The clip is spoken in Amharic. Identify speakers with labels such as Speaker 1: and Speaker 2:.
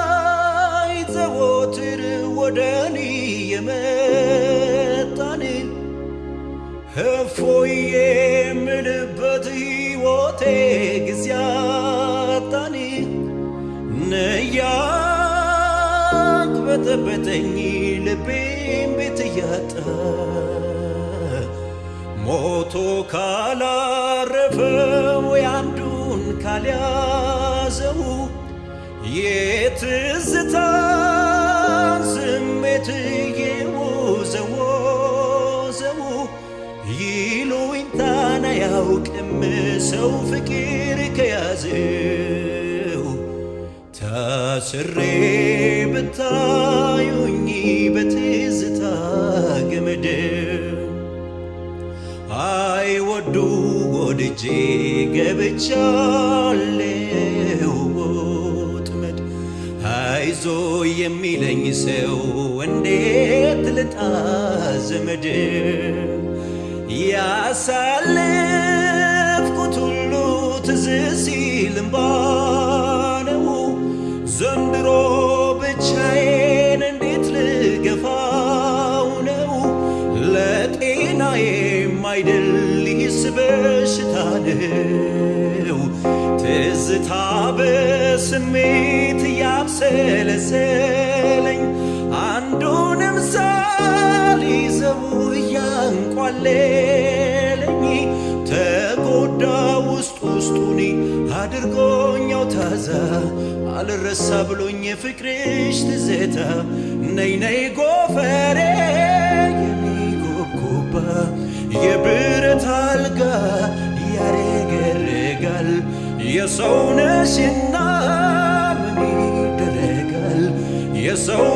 Speaker 1: ትዝታይ ዘወትር ወደኔ የመጣን እፎይ የምልበት ሕይወቴ ጊዜ አጣን። ነያቅ በጠበጠኝ ልቤም ቤት እያጣ ሞቶ ካላረፈው ካልያዘው የትዝታን ስሜት የወዘወዘው ይሉኝታን አያውቅም ሰው ፍቅር ከያዘው። ታስሬ ብታዩኝ በትዝታ ገመድ አይወዱ ወድጄ ገብቻለሁ። ወጥመድ አይዞ የሚለኝ ሰው እንዴት ልጣ ዘመድ? ያሳለፍኩት ሁሉ ትዝ ሲል እምባ ዘንድሮ ብቻዬን እንዴት ልገፋው ነው? ለጤናዬም ይህስ በሽታ ነው። ትዝታ በስሜት ያብሰለሰለኝ አንዱንም ሳልይዘው እያንቋለለኝ ተጎዳ ውስጥ ውስጡኒ አድርጎኛው ታዛ። አልረሳ ብሎኝ የፍቅርሽ ትዝታ ነይ ነይ ጎፈሬ ያሬገረጋል የሰው ነሽና ምን የሰው